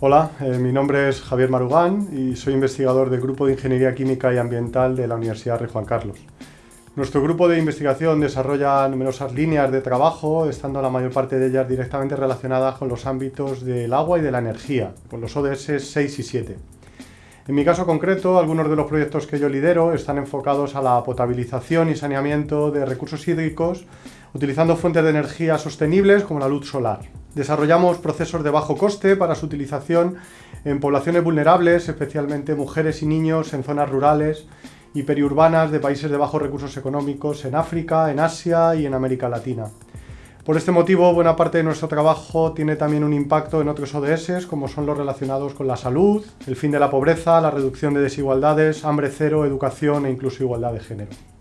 Hola, eh, mi nombre es Javier Marugán y soy investigador del Grupo de Ingeniería Química y Ambiental de la Universidad Rey Juan Carlos. Nuestro grupo de investigación desarrolla numerosas líneas de trabajo, estando la mayor parte de ellas directamente relacionadas con los ámbitos del agua y de la energía, con los ODS 6 y 7. En mi caso concreto, algunos de los proyectos que yo lidero están enfocados a la potabilización y saneamiento de recursos hídricos utilizando fuentes de energía sostenibles como la luz solar. Desarrollamos procesos de bajo coste para su utilización en poblaciones vulnerables, especialmente mujeres y niños en zonas rurales y periurbanas de países de bajos recursos económicos en África, en Asia y en América Latina. Por este motivo, buena parte de nuestro trabajo tiene también un impacto en otros ODS, como son los relacionados con la salud, el fin de la pobreza, la reducción de desigualdades, hambre cero, educación e incluso igualdad de género.